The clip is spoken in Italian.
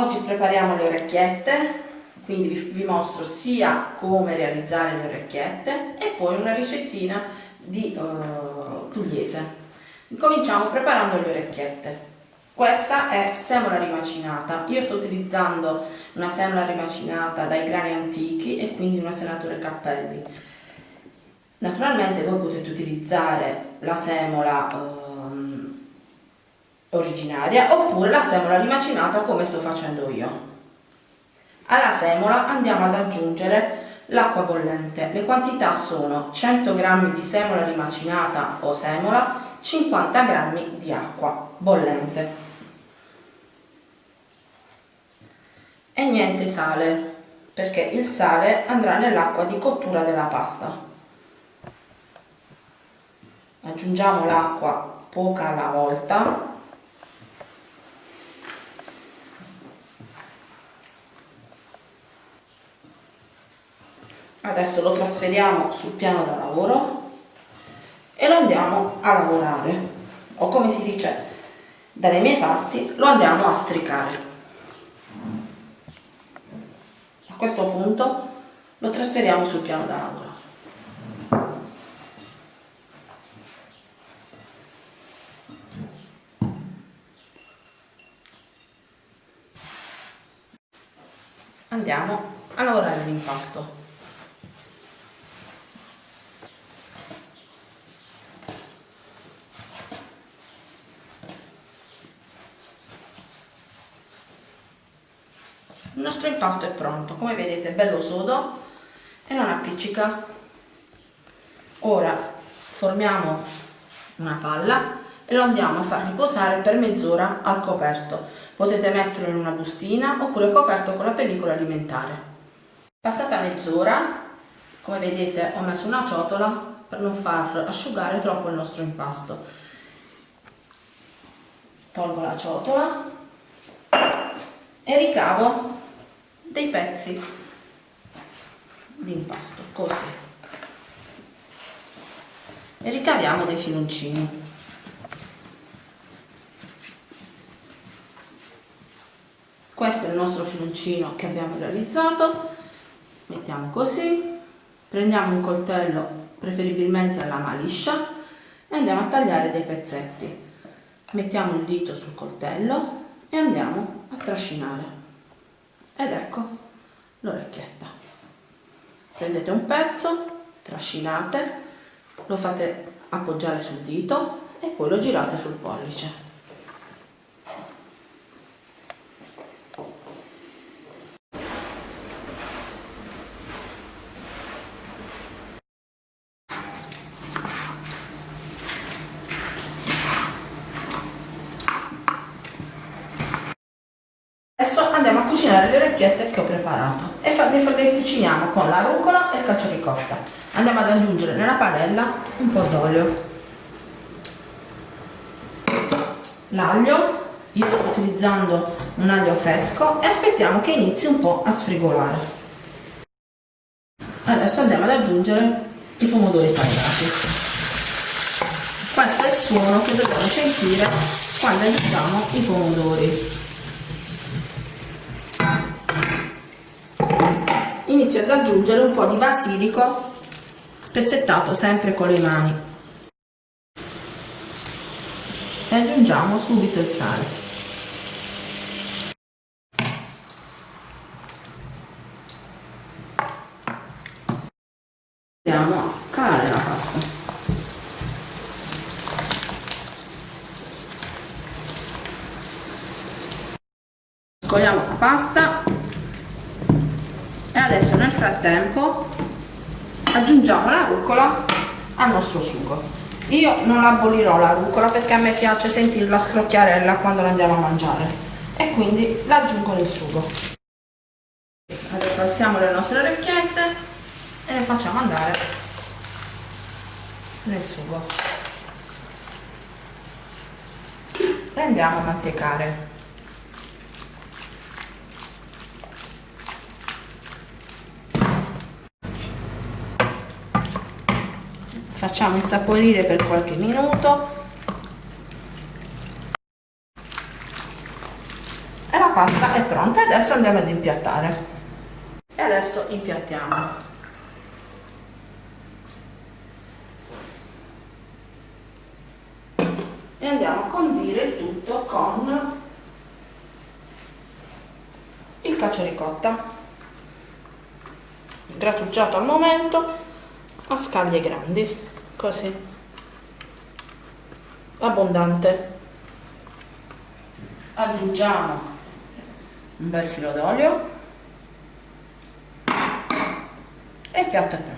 Oggi prepariamo le orecchiette, quindi vi, mostro sia come realizzare le orecchiette e poi una ricettina di uh, pugliese. Cominciamo preparando le orecchiette. Questa è semola rimacinata, io sto utilizzando una semola rimacinata dai grani antichi e quindi una senatore cappelli. Naturalmente voi potete utilizzare la semola um, originaria oppure la semola rimacinata come sto facendo io. Alla semola andiamo ad aggiungere l'acqua bollente. Le quantità sono 100 g di semola rimacinata o semola, 50 g di acqua bollente. E niente sale, perché il sale andrà nell'acqua di cottura della pasta. Aggiungiamo l'acqua poca alla volta adesso lo trasferiamo sul piano da lavoro e lo andiamo a lavorare. O come si dice dalle mie parti lo andiamo a stricare. A questo punto lo trasferiamo sul piano da lavoro. Andiamo a lavorare l'impasto il nostro impasto è pronto. Come vedete è bello sodo e non appiccica. Ora formiamo una palla e lo andiamo a far riposare per mezz'ora al coperto. Potete metterlo in una bustina oppure coperto con la pellicola alimentare. Passata mezz'ora come vedete ho messo una ciotola per non far asciugare troppo il nostro impasto. Tolgo la ciotola e ricavo dei pezzi di impasto così. E ricaviamo dei filoncini. Questo è il nostro filoncino che abbiamo realizzato. Mettiamo così. Prendiamo un coltello preferibilmente a lama liscia e andiamo a tagliare dei pezzetti. Mettiamo il dito sul coltello e andiamo trascinare. Ed ecco l'orecchietta. Prendete un pezzo trascinate lo fate appoggiare sul dito e poi lo girate sul pollice andiamo a orecchiette che ho preparato. E le, cuciniamo con la rucola e il cacio ricotta andiamo ad aggiungere nella padella un po' d'olio. L'aglio io sto utilizzando un aglio fresco e aspettiamo che inizi un po' a sfrigolare. Adesso andiamo ad aggiungere i pomodori tagliati. Questo è il suono che dobbiamo sentire quando aggiungiamo i pomodori inizio ad aggiungere un po' di basilico spezzettato sempre con le mani. E aggiungiamo subito il sale. Andiamo a calare la pasta. Scogliamo la pasta adesso nel frattempo aggiungiamo la rucola al nostro sugo. Io non abolirò la rucola perché a me piace sentirla scrocchiarella quando la andiamo a mangiare. E quindi la aggiungo nel sugo. Adesso alziamo le nostre orecchiette e le facciamo andare nel sugo. Le andiamo a mantecare facciamo insaporire per qualche minuto. E la pasta è pronta adesso andiamo ad impiattare. E adesso impiattiamo. E andiamo a condire il tutto con il cacio ricotta. Grattugiato al momento a scaglie grandi così. Abbondante. Aggiungiamo un bel filo d'olio e piatto è pronto